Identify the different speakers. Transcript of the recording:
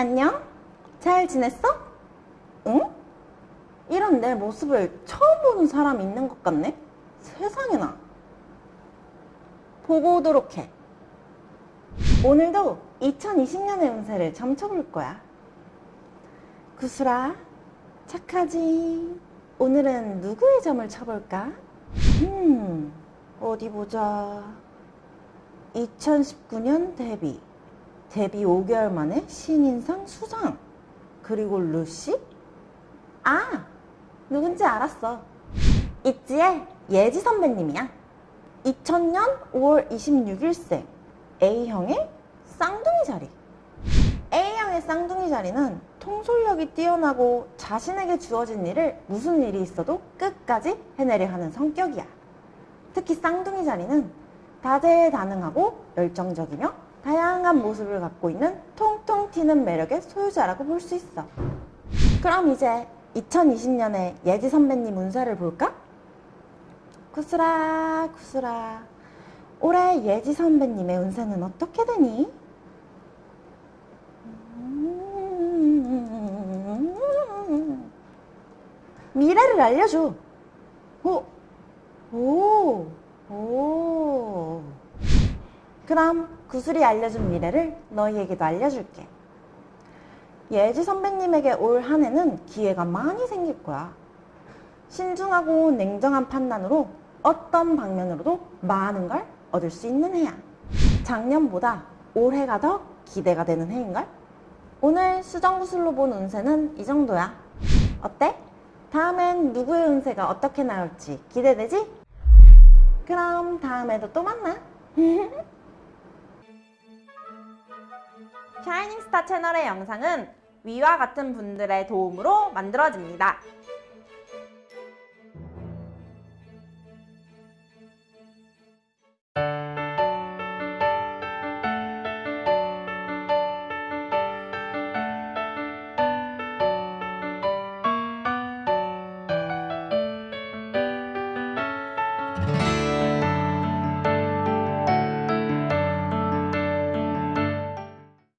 Speaker 1: 안녕? 잘 지냈어? 응? 이런 내 모습을 처음 보는 사람이 있는 것 같네? 세상에나. 보고 오도록 해. 오늘도 2020년의 운세를 점쳐볼 거야. 구슬아, 착하지? 오늘은 누구의 점을 쳐볼까? 음, 어디 보자. 2019년 데뷔. 데뷔 5개월 만에 신인상 수상. 그리고 루시? 아, 누군지 알았어. 있지의 예지 선배님이야. 2000년 5월 26일생 A형의 쌍둥이 자리. A형의 쌍둥이 자리는 통솔력이 뛰어나고 자신에게 주어진 일을 무슨 일이 있어도 끝까지 해내려 하는 성격이야. 특히 쌍둥이 자리는 다재다능하고 열정적이며 다양한 모습을 갖고 있는 통통 튀는 매력의 소유자라고 볼 수 있어. 그럼 이제 2020년에 예지 선배님 운세를 볼까? 구슬아, 구슬아. 올해 예지 선배님의 운세는 어떻게 되니? 미래를 알려줘. 오, 오, 오. 그럼 구슬이 알려준 미래를 너희에게도 알려줄게. 예지 선배님에게 올 한 해는 기회가 많이 생길 거야. 신중하고 냉정한 판단으로 어떤 방면으로도 많은 걸 얻을 수 있는 해야. 작년보다 올해가 더 기대가 되는 해인걸? 오늘 수정구슬로 본 운세는 이 정도야. 어때? 다음엔 누구의 운세가 어떻게 나올지 기대되지? 그럼 다음에도 또 만나. 샤이닝스타 채널의 영상은 위와 같은 분들의 도움으로 만들어집니다.